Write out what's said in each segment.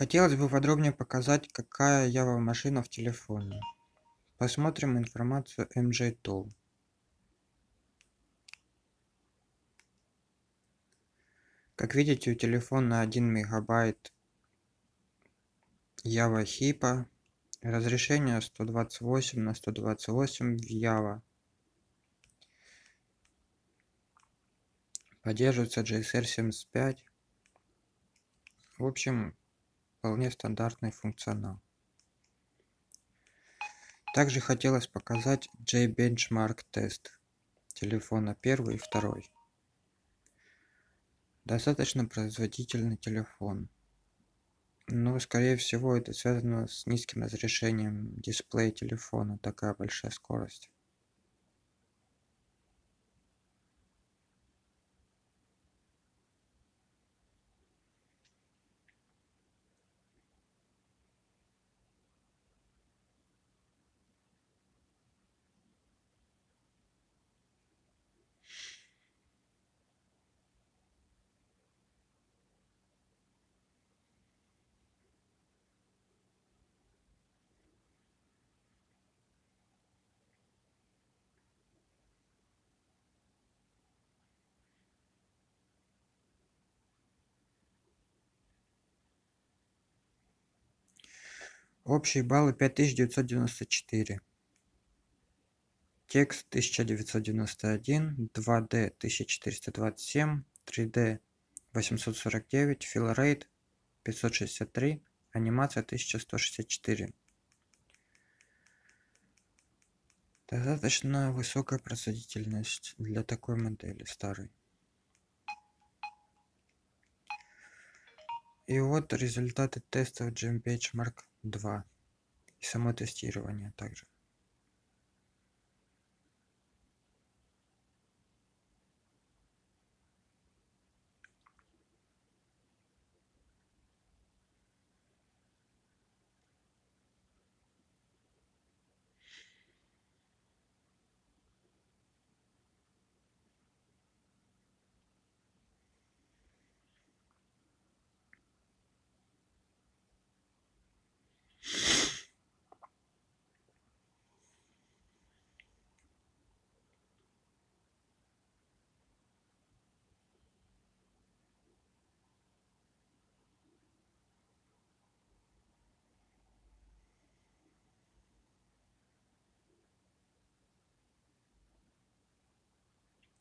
хотелось бы подробнее показать какая ява машина в телефоне. Посмотрим информацию mj tool как видите у телефона один мегабайт ява хипа. Разрешение 128 на 128 в ява. Поддерживается GSR 75 в общем вполне стандартный функционал. Также хотелось показать JBenchmark тест телефона первый и второй. Достаточно производительный телефон. Но скорее всего это связано с низким разрешением дисплея телефона такая большая скорость тысяча четыреста двадцать семь три д восемьсот сорок девять филрейт пятьсот шестьдесят три анимация тысяча сто шестьдесят четыре. Достаточно высокая производительность для такой модели старой. И вот результаты тестов gem benchmark 2 и само тестирование также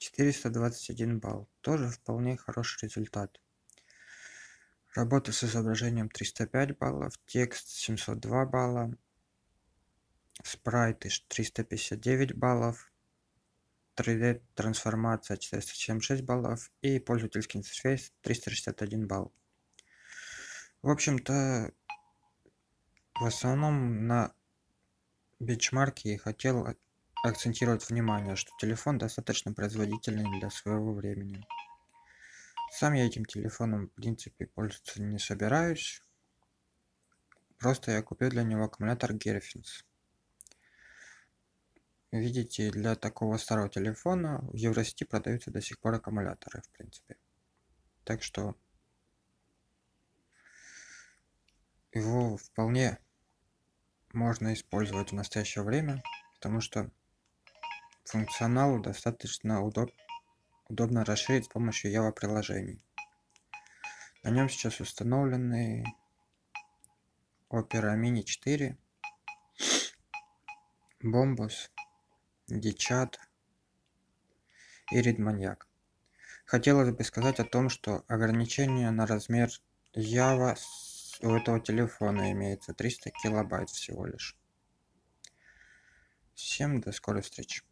четыреста двадцать один балл. Тоже вполне хороший результат. Работа с изображением триста пять баллов текст семьсот два балла спрайты триста пятьдесят девять баллов 3d трансформация 476 баллов и пользовательский интерфейс 361 балл. В общем-то в основном на бенчмарке хотел акцентировать внимание что телефон достаточно производительный для своего времени. Сам я этим телефоном в принципе пользоваться не собираюсь. Просто я купил для него аккумулятор герфинс видите для такого старого телефона в евросети продаются до сих пор аккумуляторы в принципе. Так что его вполне можно использовать в настоящее время потому что функционал достаточно удоб удобно расширить с помощью Java приложений. На нем сейчас установлены Opera Mini 4, Bombus, Dichat и Readmaniac. Хотелось бы сказать о том, что ограничение на размер Java у этого телефона имеется 300 килобайт всего лишь. Всем до скорой встречи.